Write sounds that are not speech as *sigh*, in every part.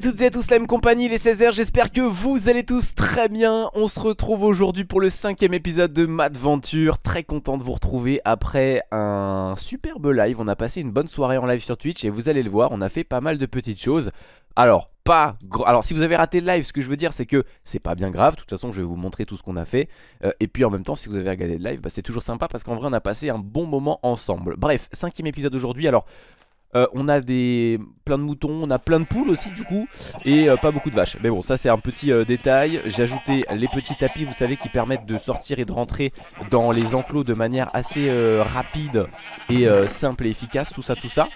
à toutes et à tous la même compagnie, les 16h, j'espère que vous allez tous très bien On se retrouve aujourd'hui pour le cinquième épisode de Madventure Très content de vous retrouver après un superbe live On a passé une bonne soirée en live sur Twitch et vous allez le voir, on a fait pas mal de petites choses alors, pas Alors, si vous avez raté le live, ce que je veux dire, c'est que c'est pas bien grave. De toute façon, je vais vous montrer tout ce qu'on a fait. Euh, et puis, en même temps, si vous avez regardé le live, bah, c'est toujours sympa parce qu'en vrai, on a passé un bon moment ensemble. Bref, cinquième épisode aujourd'hui. Alors, euh, on a des plein de moutons, on a plein de poules aussi du coup et euh, pas beaucoup de vaches. Mais bon, ça c'est un petit détail. J'ai ajouté les petits tapis, vous savez, qui permettent de sortir et de rentrer dans les enclos de manière assez rapide et simple et efficace. Tout ça, tout ça.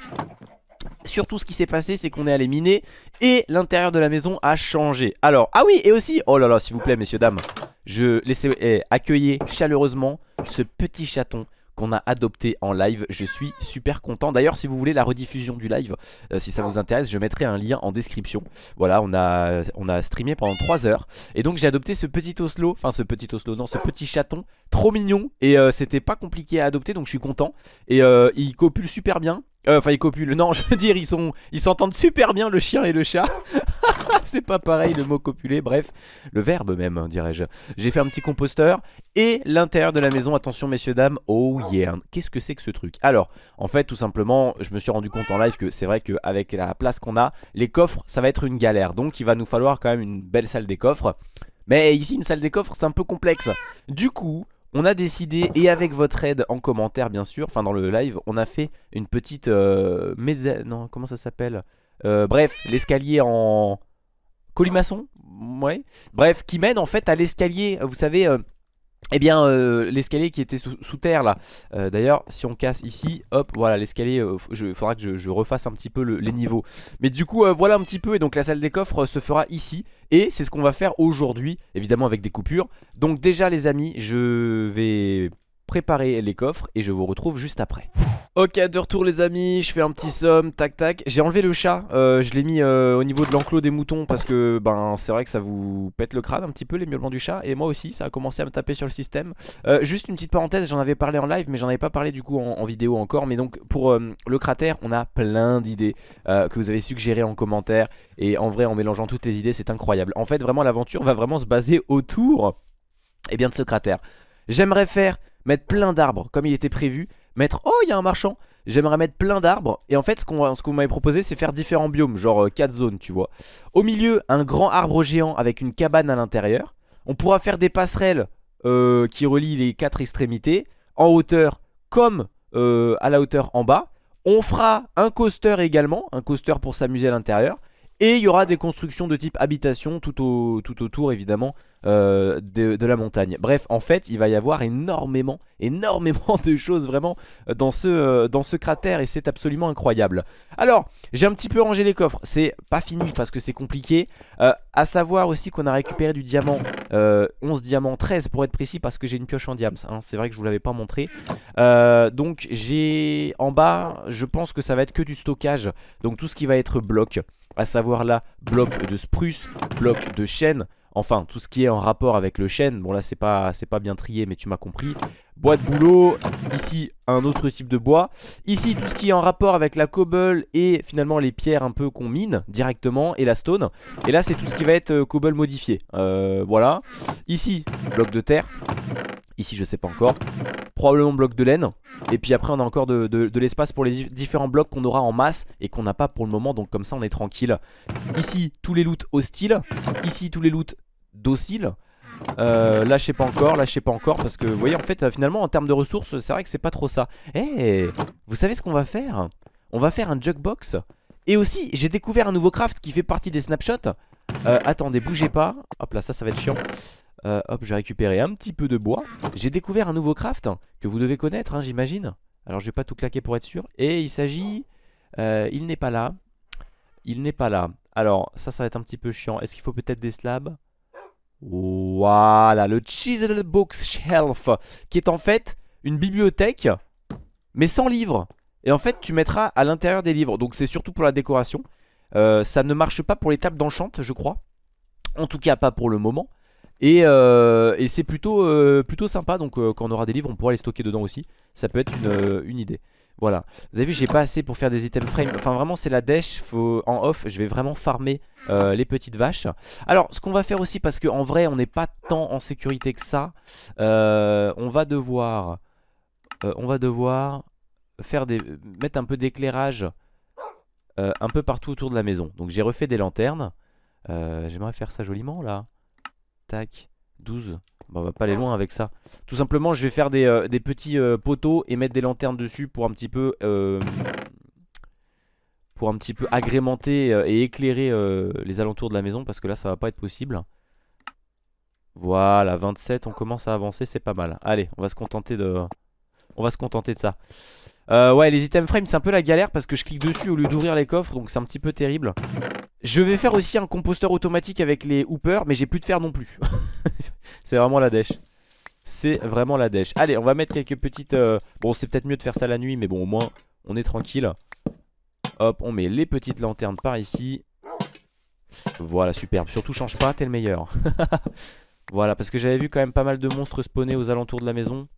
Surtout ce qui s'est passé c'est qu'on est allé miner Et l'intérieur de la maison a changé Alors ah oui et aussi Oh là là s'il vous plaît messieurs dames Je laissez eh, accueillir chaleureusement Ce petit chaton qu'on a adopté en live. Je suis super content. D'ailleurs si vous voulez la rediffusion du live euh, Si ça vous intéresse je mettrai un lien en description. Voilà on a, on a streamé pendant 3 heures. Et donc j'ai adopté ce petit oslo Enfin ce petit oslo non ce petit chaton Trop mignon. Et euh, c'était pas compliqué à adopter donc je suis content. Et euh, il copule super bien euh, enfin ils copulent, non *laughs* je veux dire ils sont ils s'entendent super bien le chien et le chat. *laughs* C'est pas pareil le mot copuler, bref Le verbe même hein, dirais-je. J'ai fait un petit composteur et l'intérieur de la maison Attention messieurs dames, oh yeah. Qu'est-ce que c'est que ce truc? Alors en fait tout simplement je me suis rendu compte en live que c'est vrai qu'avec la place qu'on a Les coffres ça va être une galère. Donc il va nous falloir quand même une belle salle des coffres. Mais ici une salle des coffres c'est un peu complexe. Du coup on a décidé, et avec votre aide en commentaire bien sûr, enfin dans le live, on a fait une petite euh, Non, comment ça s'appelle? Euh, Bref, l'escalier en colimaçon Ouais. Bref, qui mène en fait à l'escalier, vous savez... Euh, eh bien euh, l'escalier qui était sous, terre là. Euh, D'ailleurs si on casse ici Hop voilà l'escalier euh, Il faudra que je, refasse un petit peu les niveaux. Mais du coup voilà un petit peu Et donc la salle des coffres se fera ici. Et c'est ce qu'on va faire aujourd'hui Évidemment avec des coupures. Donc déjà les amis je vais préparer les coffres Et je vous retrouve juste après. Ok de retour les amis, je fais un petit somme, tac tac. J'ai enlevé le chat, euh, je l'ai mis euh, au niveau de l'enclos des moutons Parce que ben c'est vrai que ça vous pète le crâne un petit peu les miaulements du chat. Et moi aussi ça a commencé à me taper sur le système. Euh, Juste une petite parenthèse, j'en avais parlé en live Mais j'en avais pas parlé du coup en, vidéo encore. Mais donc pour le cratère on a plein d'idées Que vous avez suggérées en commentaire. Et en vrai en mélangeant toutes les idées c'est incroyable. En fait vraiment l'aventure va vraiment se baser autour Et eh bien de ce cratère. J'aimerais faire mettre plein d'arbres comme il était prévu. Mettre... Oh, il y a un marchand. J'aimerais mettre plein d'arbres. Et en fait, ce qu'on ce vous m'avez proposé, c'est faire différents biomes Genre 4 euh, zones, tu vois. Au milieu, un grand arbre géant avec une cabane à l'intérieur. On pourra faire des passerelles euh, qui relient les 4 extrémités. En hauteur comme euh, à la hauteur en bas. On fera un coaster également Un coaster pour s'amuser à l'intérieur Et il y aura des constructions de type habitation tout, au, tout autour évidemment euh, de, la montagne. Bref en fait il va y avoir énormément Énormément de choses vraiment euh, dans ce, euh, dans ce cratère Et c'est absolument incroyable. Alors j'ai un petit peu rangé les coffres. C'est pas fini parce que c'est compliqué. Euh, À savoir aussi qu'on a récupéré du diamant 11 diamants, 13 pour être précis Parce que j'ai une pioche en diams hein. C'est vrai que je vous l'avais pas montré. Donc j'ai en bas Je pense que ça va être que du stockage. Donc tout ce qui va être bloc à savoir là bloc de spruce, bloc de chêne Enfin, tout ce qui est en rapport avec le chêne. Bon là, c'est pas, pas bien trié, mais tu m'as compris. Bois de boulot. Ici, un autre type de bois. Ici, tout ce qui est en rapport avec la cobble et finalement les pierres un peu qu'on mine directement et la stone. Et là, c'est tout ce qui va être euh, cobble modifié. Euh, voilà. Ici, bloc de terre. Ici, je sais pas encore. Probablement bloc de laine. Et puis après, on a encore de, l'espace pour les différents blocs qu'on aura en masse et qu'on n'a pas pour le moment. Donc comme ça, on est tranquille. Ici, tous les loots hostiles. Ici, tous les loots docile euh, là je sais pas encore, là je sais pas encore Parce que vous voyez en fait euh, finalement en termes de ressources C'est vrai que c'est pas trop ça Eh vous savez ce qu'on va faire? On va faire un jugbox Et aussi j'ai découvert un nouveau craft qui fait partie des snapshots euh, Attendez bougez pas Hop là ça ça va être chiant euh, Hop je vais récupérer un petit peu de bois. J'ai découvert un nouveau craft Que vous devez connaître hein, j'imagine. Alors je vais pas tout claquer pour être sûr. Et il s'agit euh, Il n'est pas là. Il n'est pas là. Alors ça ça va être un petit peu chiant. Est-ce qu'il faut peut-être des slabs? Voilà, le Chisel Bookshelf Qui est en fait une bibliothèque Mais sans livres. Et en fait tu mettras à l'intérieur des livres. Donc c'est surtout pour la décoration. Euh, Ça ne marche pas pour les tables d'enchant je crois. En tout cas pas pour le moment. Et, euh, et c'est plutôt, euh, plutôt sympa, donc euh, quand on aura des livres on pourra les stocker dedans aussi. Ça peut être une, idée. Voilà, vous avez vu j'ai pas assez pour faire des items frame. Enfin vraiment c'est la dèche, en off je vais vraiment farmer les petites vaches. Alors ce qu'on va faire aussi parce qu'en vrai on n'est pas tant en sécurité que ça On va devoir On va devoir faire des... mettre un peu d'éclairage un peu partout autour de la maison. Donc j'ai refait des lanternes. J'aimerais faire ça joliment là Tac, 12 Bon, on va pas aller loin avec ça. Tout simplement, je vais faire des, euh, petits euh, poteaux et mettre des lanternes dessus pour un petit peu, euh, pour un petit peu agrémenter et éclairer les alentours de la maison parce que là, ça va pas être possible. Voilà, 27, on commence à avancer, c'est pas mal. Allez, on va se contenter de, on va se contenter de ça. Ouais, les items frame, c'est un peu la galère parce que je clique dessus au lieu d'ouvrir les coffres, donc c'est un petit peu terrible. Je vais faire aussi un composteur automatique avec les hoopers, mais j'ai plus de fer non plus. *laughs* c'est vraiment la dèche. C'est vraiment la dèche. Allez, on va mettre quelques petites... euh, Bon, c'est peut-être mieux de faire ça la nuit, mais bon, au moins, on est tranquille. Hop, on met les petites lanternes par ici. Voilà, superbe. Surtout, change pas, t'es le meilleur. *laughs* voilà, parce que j'avais vu quand même pas mal de monstres spawner aux alentours de la maison.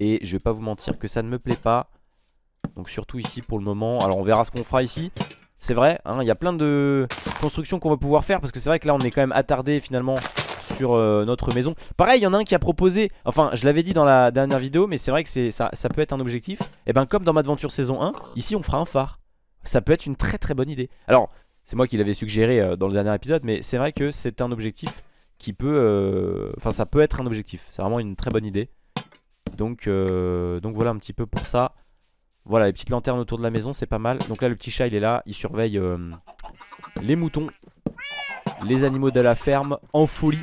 Et je vais pas vous mentir que ça ne me plaît pas. Donc surtout ici pour le moment. Alors on verra ce qu'on fera ici. C'est vrai, hein, il y a plein de constructions qu'on va pouvoir faire parce que c'est vrai que là on est quand même attardé finalement sur euh, notre maison. Pareil, il y en a un qui a proposé, enfin je l'avais dit dans la dernière vidéo, mais c'est vrai que ça, peut être un objectif. Et ben comme dans Madventure saison 1, ici on fera un phare. Ça peut être une très très bonne idée. Alors, c'est moi qui l'avais suggéré euh, dans le dernier épisode, mais c'est vrai que c'est un objectif qui peut... euh, Enfin ça peut être un objectif, c'est vraiment une très bonne idée. Donc, donc voilà un petit peu pour ça. Voilà, les petites lanternes autour de la maison, c'est pas mal. Donc là, le petit chat, il est là. Il surveille euh, les moutons, les animaux de la ferme en folie.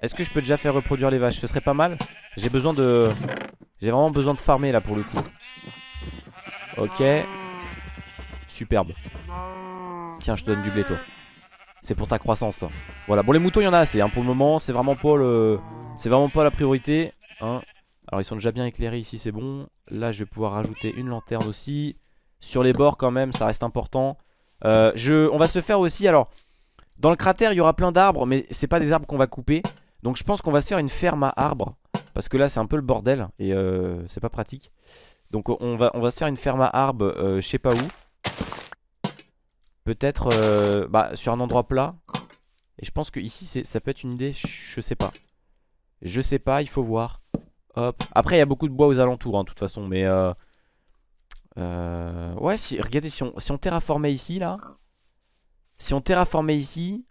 Est-ce que je peux déjà faire reproduire les vaches? Ce serait pas mal. J'ai besoin de... J'ai vraiment besoin de farmer là pour le coup. Ok. Superbe. Tiens, je te donne du blé toi. C'est pour ta croissance. Voilà, bon les moutons il y en a assez hein. pour le moment. C'est vraiment pas le... C'est vraiment pas la priorité. Hein. Alors ils sont déjà bien éclairés ici, c'est bon. Là je vais pouvoir rajouter une lanterne aussi. Sur les bords quand même, ça reste important. Euh. On va se faire aussi, alors... Dans le cratère il y aura plein d'arbres, mais c'est pas des arbres qu'on va couper. Donc je pense qu'on va se faire une ferme à arbres. Parce que là c'est un peu le bordel et euh, c'est pas pratique. Donc on va, on va se faire une ferme à arbres, euh, je sais pas où. Peut-être euh, bah, sur un endroit plat. Et je pense que ici ça peut être une idée, je sais pas. Je sais pas, il faut voir. Après il y a beaucoup de bois aux alentours hein, de toute façon. Mais euh, euh, ouais, si, regardez, si on, si on terraformait ici là. Si on terraformait ici.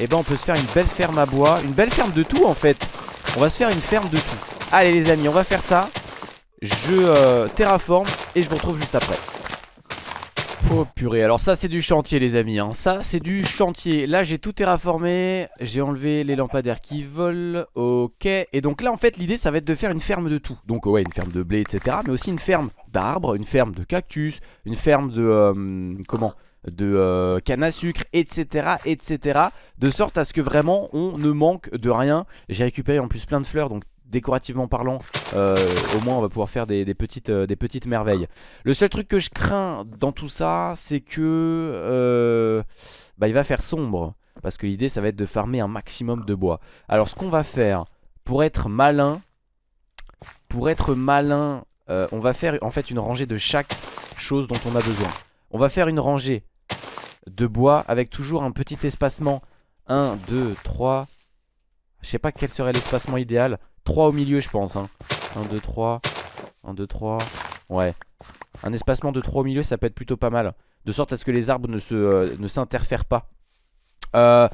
Et ben on peut se faire une belle ferme à bois. Une belle ferme de tout en fait. On va se faire une ferme de tout. Allez les amis, on va faire ça. Je euh, terraforme et je vous retrouve juste après. Oh purée, alors ça c'est du chantier les amis hein. Ça c'est du chantier. Là j'ai tout terraformé. J'ai enlevé les lampadaires qui volent. Ok. Et donc là en fait l'idée ça va être de faire une ferme de tout. Donc ouais une ferme de blé etc Mais aussi une ferme d'arbres Une ferme de cactus Une ferme de... euh, comment? De euh, canne à sucre, etc, etc, de sorte à ce que vraiment on ne manque de rien. J'ai récupéré en plus plein de fleurs, donc décorativement parlant, euh, au moins on va pouvoir faire des, des petites, euh, des petites merveilles. Le seul truc que je crains dans tout ça, c'est que euh, bah, il va faire sombre, parce que l'idée ça va être de farmer un maximum de bois. Alors ce qu'on va faire, pour être malin, pour être malin, on va faire en fait une rangée de chaque chose dont on a besoin. On va faire une rangée de bois avec toujours un petit espacement 1, 2, 3 Je sais pas quel serait l'espacement idéal 3 au milieu je pense hein. 1, 2, 3 1, 2, 3 Ouais. Un espacement de 3 au milieu ça peut être plutôt pas mal. De sorte à ce que les arbres euh, ne s'interfèrent pas. Euh,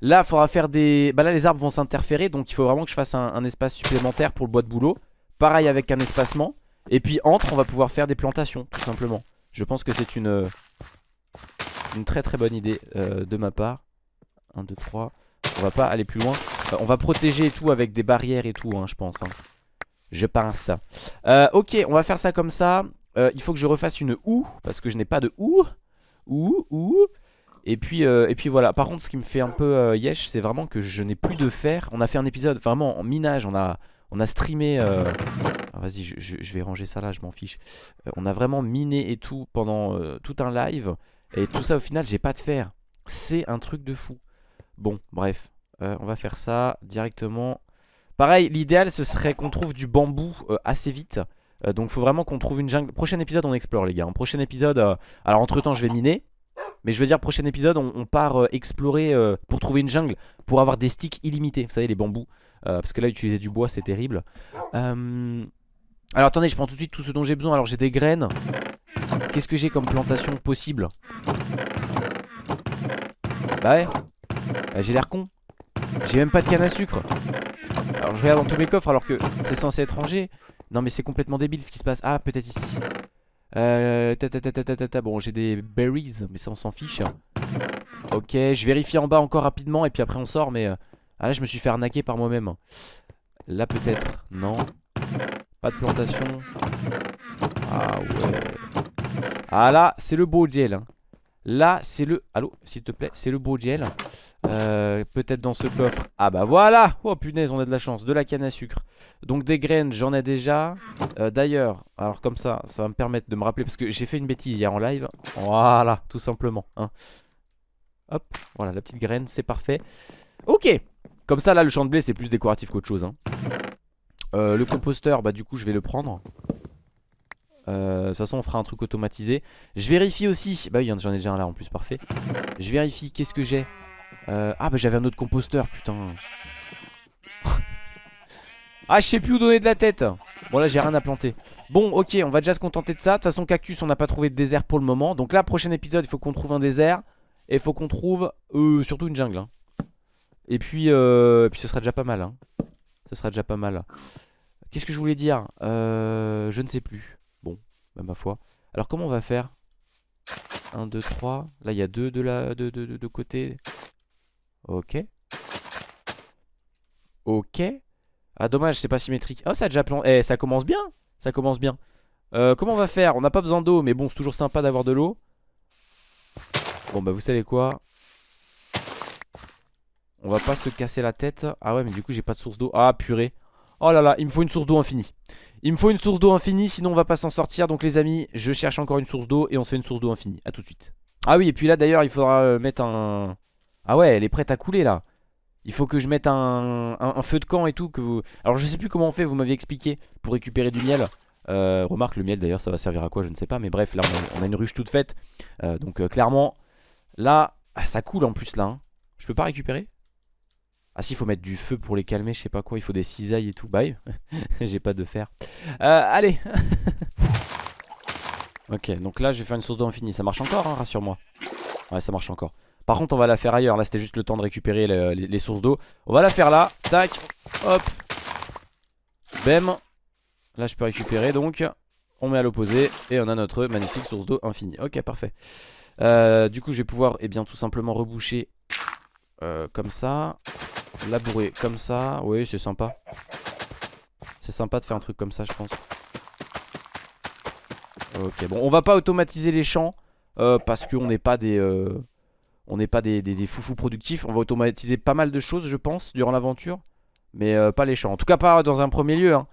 Là il faudra faire des Bah là les arbres vont s'interférer Donc il faut vraiment que je fasse un, un espace supplémentaire pour le bois de boulot Pareil avec un espacement. Et puis entre on va pouvoir faire des plantations Tout simplement. Je pense que c'est une une très très bonne idée euh, de ma part. 1, 2, 3 On va pas aller plus loin Euh, On va protéger et tout avec des barrières et tout hein, je pense hein. Je pense. Euh, Ok on va faire ça comme ça. Euh, Il faut que je refasse une houe Parce que je n'ai pas de houe Houe houe et puis, euh, et puis voilà, par contre ce qui me fait un peu yesh c'est vraiment que je n'ai plus de fer On a fait un épisode vraiment en minage, on a, on a streamé ah, Vas-y je, je- vais ranger ça là, je m'en fiche. On a vraiment miné et tout pendant tout un live. Et tout ça au final j'ai pas de fer C'est un truc de fou. Bon, bref. Euh, on va faire ça directement. Pareil, l'idéal ce serait qu'on trouve du bambou euh, assez vite. Euh, donc faut vraiment qu'on trouve une jungle. Prochain épisode on explore les gars. En prochain épisode, alors entre temps je vais miner. Mais je veux dire prochain épisode on, part explorer pour trouver une jungle. Pour avoir des sticks illimités. Vous savez les bambous. parce que là utiliser du bois c'est terrible. Alors attendez je prends tout de suite tout ce dont j'ai besoin. Alors j'ai des graines. Qu'est-ce que j'ai comme plantation possible? Bah ouais. Bah, j'ai l'air con. J'ai même pas de canne à sucre. Alors je regarde dans tous mes coffres alors que c'est censé être rangé. Non mais c'est complètement débile ce qui se passe. Ah peut-être ici. Euh, ta, ta, ta, bon j'ai des berries mais ça on s'en fiche. Ok je vérifie en bas encore rapidement et puis après on sort mais... Euh, ah là je me suis fait arnaquer par moi-même. Là peut-être. Non. Pas de plantation. Ah ouais. Ah là c'est le beau gel. Hein. Là c'est le... Allô s'il te plaît c'est le beau gel. Euh, peut-être dans ce coffre. Ah bah voilà. Oh punaise on a de la chance. De la canne à sucre. Donc des graines j'en ai déjà. Euh, D'ailleurs alors comme ça ça va me permettre de me rappeler Parce que j'ai fait une bêtise hier en live. Voilà tout simplement hein. Hop voilà la petite graine c'est parfait. Ok. Comme ça là le champ de blé c'est plus décoratif qu'autre chose hein. euh, Le composteur bah du coup je vais le prendre de toute façon on fera un truc automatisé. Je vérifie aussi. Bah oui j'en ai déjà un là en plus parfait. Je vérifie qu'est-ce que j'ai euh, ah bah j'avais un autre composteur putain. *laughs* Ah je sais plus où donner de la tête. Bon là j'ai rien à planter. Bon ok on va déjà se contenter de ça. De toute façon cactus on n'a pas trouvé de désert pour le moment. Donc là prochain épisode il faut qu'on trouve un désert. Et il faut qu'on trouve euh, surtout une jungle hein. Et puis, euh, puis ce sera déjà pas mal hein. Ce sera déjà pas mal. Qu'est-ce que je voulais dire? Euh, Je ne sais plus bah ma foi Alors comment on va faire? 1, 2, 3 Là il y a deux de, la, de, de, de côté Ok. Ok. Ah dommage, c'est pas symétrique. Oh ça a déjà plan... Eh ça commence bien. Ça commence bien. Euh, comment on va faire? On n'a pas besoin d'eau, mais bon c'est toujours sympa d'avoir de l'eau. Bon bah vous savez quoi? On va pas se casser la tête. Ah ouais mais du coup j'ai pas de source d'eau. Ah purée. Oh là là, il me faut une source d'eau infinie. Il me faut une source d'eau infinie, sinon on va pas s'en sortir. Donc les amis, je cherche encore une source d'eau et on se fait une source d'eau infinie. A tout de suite. Ah oui, et puis là d'ailleurs, il faudra euh, mettre un... Ah ouais, elle est prête à couler là. Il faut que je mette un, feu de camp et tout. Que vous... Alors je sais plus comment on fait, vous m'aviez expliqué pour récupérer du miel. Euh, remarque le miel d'ailleurs ça va servir à quoi je ne sais pas mais bref là on a, une ruche toute faite euh, Donc euh, clairement là ah, ça coule en plus là hein. Je peux pas récupérer? Ah si il faut mettre du feu pour les calmer je sais pas quoi Il faut des cisailles et tout. Bye. *laughs* J'ai pas de fer. Allez. *laughs* Ok donc là je vais faire une source d'eau infinie Ça marche encore hein, rassure-moi. Ouais ça marche encore. Par contre on va la faire ailleurs. Là c'était juste le temps de récupérer les, sources d'eau. On va la faire là. Tac. Hop. Bem. Là je peux récupérer donc On met à l'opposé Et on a notre magnifique source d'eau infinie. Ok parfait. Euh, Du coup je vais pouvoir eh bien tout simplement reboucher euh, Comme ça Labourer comme ça Oui c'est sympa C'est sympa de faire un truc comme ça je pense Ok bon on va pas automatiser les champs euh, Parce qu'on n'est pas des on n'est pas des, foufous productifs. On va automatiser pas mal de choses, je pense, durant l'aventure. Mais euh, pas les champs. En tout cas, pas dans un premier lieu. Hein.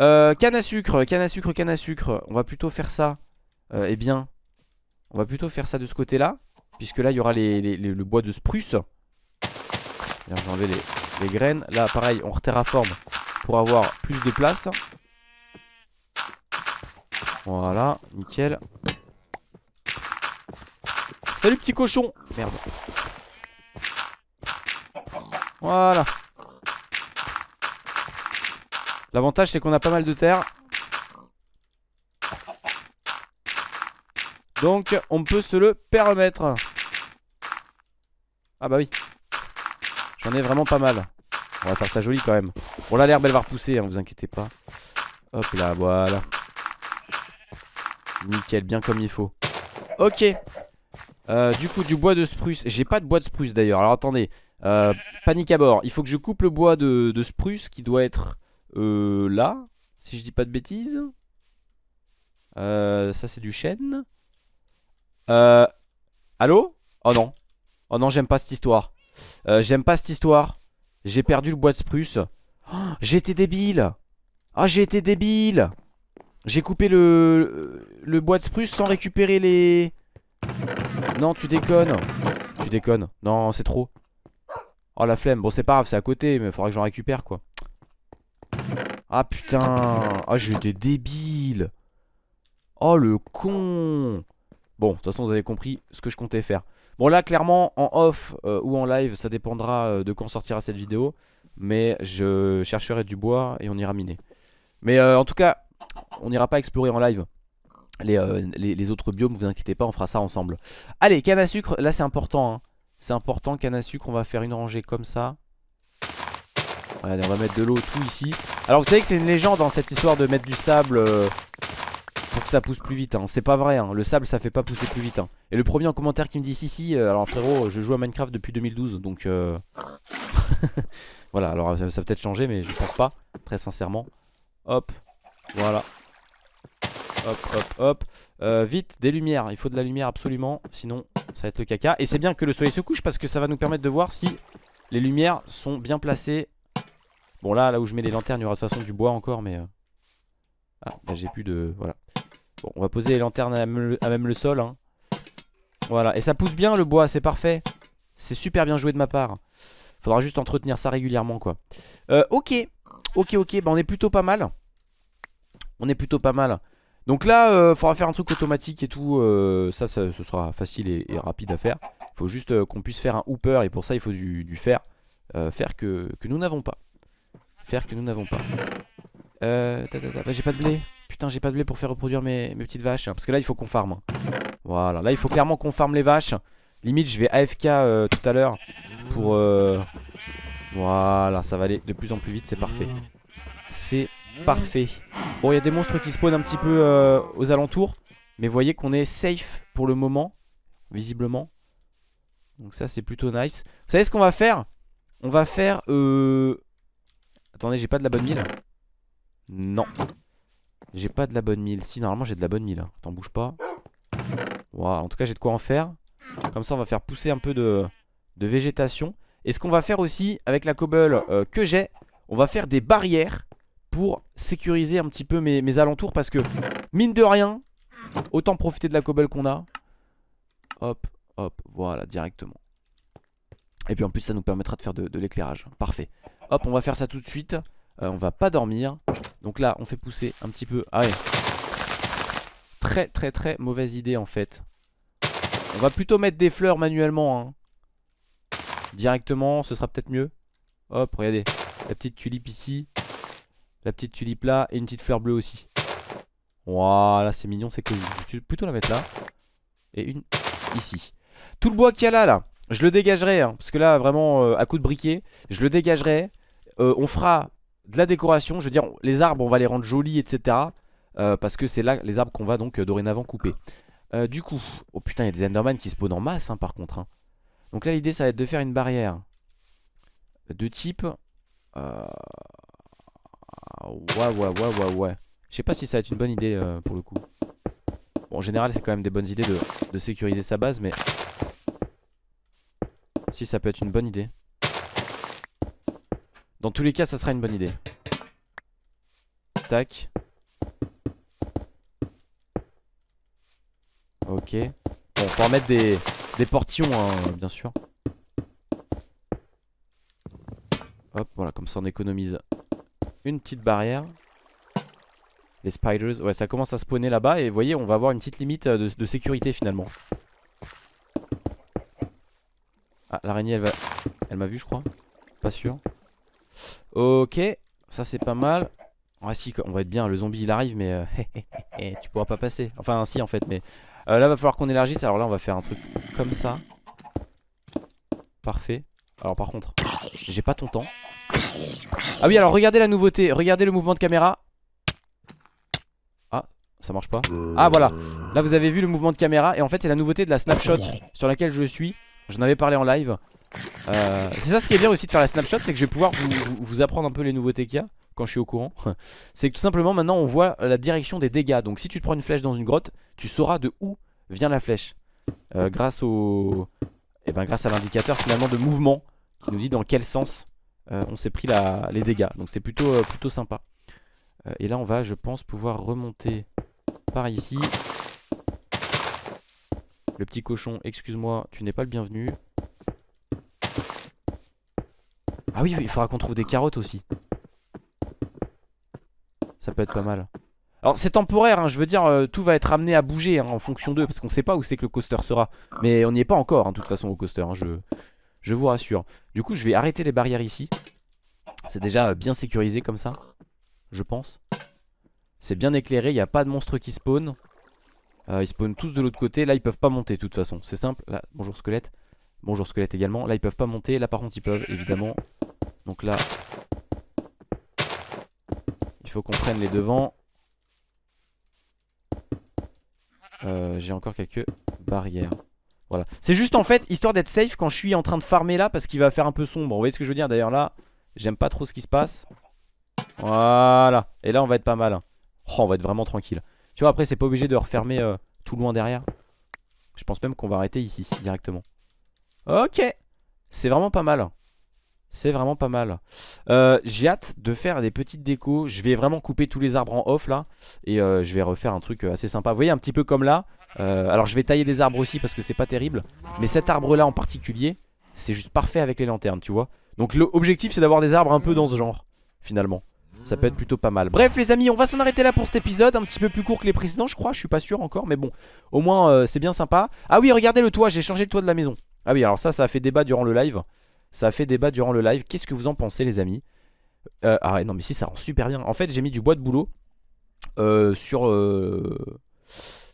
Euh, canne à sucre, canne à sucre, canne à sucre. On va plutôt faire ça. Euh, eh bien, on va plutôt faire ça de ce côté-là. Puisque là, il y aura le bois de spruce. Je vais enlever les, les, graines. Là, pareil, on reterraforme pour avoir plus de place. Voilà, nickel. Salut petit cochon Merde Voilà L'avantage c'est qu'on a pas mal de terre Donc on peut se le permettre Ah bah oui J'en ai vraiment pas mal. On va faire ça joli quand même. Bon là l'herbe elle va repousser hein, vous inquiétez pas. Hop là voilà. Nickel bien comme il faut. Ok. Euh, du coup du bois de spruce. J'ai pas de bois de spruce d'ailleurs. Alors attendez. Euh, Panique à bord. Il faut que je coupe le bois de, spruce Qui doit être euh, là Si je dis pas de bêtises. Ça c'est du chêne. Allô? Oh non. Oh non j'aime pas cette histoire J'aime pas cette histoire J'ai perdu le bois de spruce oh, J'ai été débile Ah j'ai été débile J'ai coupé le, le bois de spruce sans récupérer les... Non tu déconnes Tu déconnes. Non, c'est trop. Oh la flemme. Bon, c'est pas grave, c'est à côté, mais faudra que j'en récupère quoi. Ah putain. Ah, j'ai des débiles. Oh le con. Bon, de toute façon, vous avez compris ce que je comptais faire. Bon, là, clairement, en off euh, ou en live, ça dépendra euh, de quand sortira cette vidéo. Mais je chercherai du bois et on ira miner. Mais euh, en tout cas, on n'ira pas explorer en live. Les, les, autres biomes, vous inquiétez pas, on fera ça ensemble. Allez, canne à sucre, là c'est important. Hein. C'est important, canne à sucre, on va faire une rangée comme ça. Allez, on va mettre de l'eau tout ici. Alors vous savez que c'est une légende dans hein, cette histoire de mettre du sable pour que ça pousse plus vite. Hein. C'est pas vrai, hein. le sable ça fait pas pousser plus vite. Et le premier en commentaire qui me dit si si, euh, alors frérot, je joue à Minecraft depuis 2012 donc euh... *laughs* voilà. Alors ça, peut-être changé mais je pense pas, très sincèrement. Hop, voilà. Hop, hop, hop. Euh, vite, des lumières. Il faut de la lumière absolument. Sinon, ça va être le caca. Et c'est bien que le soleil se couche parce que ça va nous permettre de voir si les lumières sont bien placées. Bon, là, là où je mets les lanternes, il y aura de toute façon du bois encore, mais... Ah, j'ai plus de... Voilà. On va poser les lanternes à même le, sol. Hein. Voilà. Et ça pousse bien le bois, c'est parfait. C'est super bien joué de ma part. Faudra juste entretenir ça régulièrement, quoi. Euh, ok. Ok, ok. Bah, on est plutôt pas mal. On est plutôt pas mal. Donc là, euh, faudra faire un truc automatique et tout. Euh, ça, ce sera facile et, rapide à faire. Faut juste euh, qu'on puisse faire un hooper et pour ça, il faut du, fer. fer que, nous n'avons pas. Fer que nous n'avons pas. Bah, j'ai pas de blé. Putain, j'ai pas de blé pour faire reproduire mes, petites vaches. Parce que là, il faut qu'on farme. Voilà, là, il faut clairement qu'on farme les vaches. Limite, je vais AFK tout à l'heure pour... Voilà, ça va aller de plus en plus vite, c'est parfait. C'est Parfait. Bon, il y a des monstres qui spawnent un petit peu euh, aux alentours. Mais voyez qu'on est safe pour le moment. Visiblement. Donc ça, c'est plutôt nice. Vous savez ce qu'on va faire? On va faire... Euh... Attendez, j'ai pas de la bonne mille Non. J'ai pas de la bonne mille. Si, normalement, j'ai de la bonne mille. T'en bouge pas. Wow. En tout cas, j'ai de quoi en faire. Comme ça, on va faire pousser un peu de, de végétation. Et ce qu'on va faire aussi avec la cobble euh, que j'ai, on va faire des barrières pour sécuriser un petit peu mes, alentours parce que mine de rien, autant profiter de la cobble qu'on a. Hop, hop, voilà, directement. Et puis en plus ça nous permettra de faire de, l'éclairage. Parfait. Hop, on va faire ça tout de suite. Euh, on va pas dormir. Donc là, on fait pousser un petit peu. Ah. Très très très mauvaise idée en fait. On va plutôt mettre des fleurs manuellement. Hein. Directement, ce sera peut-être mieux. Hop, regardez. La petite tulipe ici. La petite tulipe là et une petite fleur bleue aussi. Voilà, c'est mignon, c'est cool. Je vais plutôt la mettre là. Et une ici. Tout le bois qu'il y a là, là, je le dégagerai. Hein, parce que là, vraiment, euh, à coup de briquet, je le dégagerai. Euh, on fera de la décoration. Je veux dire, les arbres, on va les rendre jolis, etc. Euh, parce que c'est là les arbres qu'on va donc dorénavant couper. du coup, oh putain, il y a des Enderman qui spawnent en masse, hein, par contre. Hein. Donc là, l'idée, ça va être de faire une barrière de type... Ouais, ouais, ouais, ouais, ouais. Je sais pas si ça va être une bonne idée euh, pour le coup. En général, c'est quand même des bonnes idées de, sécuriser sa base, mais... Si, ça peut être une bonne idée. Dans tous les cas, ça sera une bonne idée. Tac. Ok. Bon, faut en mettre des, des hein, bien sûr. Hop, voilà, comme ça on économise une petite barrière. Les spiders, ouais ça commence à spawner là-bas et vous voyez on va avoir une petite limite euh, de, sécurité finalement. Ah l'araignée elle va... Elle m'a vu je crois. Pas sûr. Ok, ça c'est pas mal. On va être bien, le zombie il arrive mais euh, *laughs* tu pourras pas passer. Enfin si en fait mais euh, là va falloir qu'on élargisse alors là on va faire un truc comme ça. Parfait. Alors par contre, j'ai pas ton temps. Ah oui alors regardez la nouveauté Regardez le mouvement de caméra Ah ça marche pas Ah voilà Là vous avez vu le mouvement de caméra Et en fait c'est la nouveauté de la snapshot Sur laquelle je suis J'en avais parlé en live euh, C'est ça ce qui est bien aussi de faire la snapshot C'est que je vais pouvoir vous, apprendre un peu les nouveautés qu'il y a Quand je suis au courant *laughs* C'est que tout simplement maintenant on voit la direction des dégâts Donc si tu te prends une flèche dans une grotte Tu sauras de où vient la flèche euh, Grâce au... Eh ben grâce à l'indicateur finalement de mouvement Qui nous dit dans quel sens euh, on s'est pris les dégâts. Donc c'est plutôt, plutôt sympa. Et là on va je pense pouvoir remonter par ici. Le petit cochon, excuse-moi, tu n'es pas le bienvenu. Ah oui, il faudra qu'on trouve des carottes aussi. Ça peut être pas mal. Alors c'est temporaire, hein, je veux dire, euh, tout va être amené à bouger hein, en fonction d'eux, parce qu'on sait pas où c'est que le coaster sera. Mais on n'y est pas encore, hein, de toute façon, au coaster, je, je vous rassure. Du coup, je vais arrêter les barrières ici. C'est déjà euh, bien sécurisé comme ça, je pense. C'est bien éclairé, il n'y a pas de monstres qui spawnent. Euh, ils spawnent tous de l'autre côté. Là, ils peuvent pas monter, de toute façon. C'est simple. Là, bonjour squelette. Bonjour squelette également. Là, ils peuvent pas monter. Là, par contre, ils peuvent, évidemment. Donc là, il faut qu'on prenne les devants. Euh, J'ai encore quelques barrières. Voilà. C'est juste en fait, histoire d'être safe quand je suis en train de farmer là, parce qu'il va faire un peu sombre. Vous voyez ce que je veux dire? D'ailleurs là, j'aime pas trop ce qui se passe. Voilà. Et là, on va être pas mal. hein. Oh, on va être vraiment tranquille. Tu vois, après, c'est pas obligé de refermer euh, tout loin derrière. Je pense même qu'on va arrêter ici, directement. Ok. C'est vraiment pas mal. C'est vraiment pas mal. Euh, J'ai hâte de faire des petites décos. Je vais vraiment couper tous les arbres en off là. Et euh, je vais refaire un truc euh, assez sympa. Vous voyez, un petit peu comme là. Alors, je vais tailler des arbres aussi parce que c'est pas terrible. Mais cet arbre là en particulier, c'est juste parfait avec les lanternes, tu vois. Donc, l'objectif, c'est d'avoir des arbres un peu dans ce genre, finalement. Ça peut être plutôt pas mal Bref les amis on va s'en arrêter là pour cet épisode Un petit peu plus court que les précédents je crois Je suis pas sûr encore mais bon Au moins c'est bien sympa Ah oui regardez le toit J'ai changé le toit de la maison Ah oui alors ça ça a fait débat durant le live Ça a fait débat durant le live Qu'est-ce que vous en pensez les amis euh, Ah ouais non mais si ça rend super bien En fait j'ai mis du bois de boulot euh, Sur euh,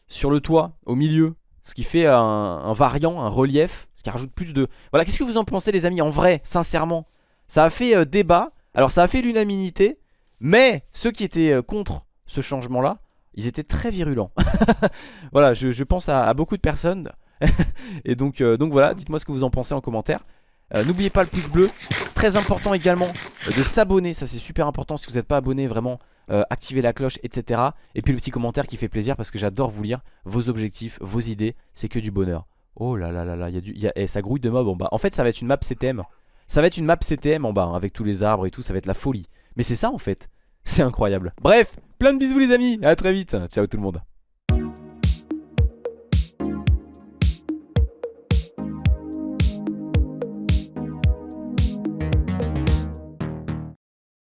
Sur le toit Au milieu Ce qui fait un, variant Un relief Ce qui rajoute plus de Voilà qu'est-ce que vous en pensez les amis En vrai sincèrement? Ça a fait débat Alors ça a fait l'unanimité mais ceux qui étaient contre ce changement-là, ils étaient très virulents. *laughs* voilà, je, pense à, beaucoup de personnes. *laughs* Et donc, donc voilà, dites-moi ce que vous en pensez en commentaire. Euh, N'oubliez pas le pouce bleu. Très important également de s'abonner. Ça c'est super important. Si vous n'êtes pas abonné, vraiment, euh, activez la cloche, etc. Et puis le petit commentaire qui fait plaisir parce que j'adore vous lire vos objectifs, vos idées. C'est que du bonheur. Oh là là là là, y a du, y a, eh, ça grouille de mobs en bas. En fait, ça va être une map CTM. Ça va être une map CTM en bas, hein, avec tous les arbres et tout. Ça va être la folie. Mais c'est ça en fait, c'est incroyable Bref, plein de bisous les amis, à très vite, ciao tout le monde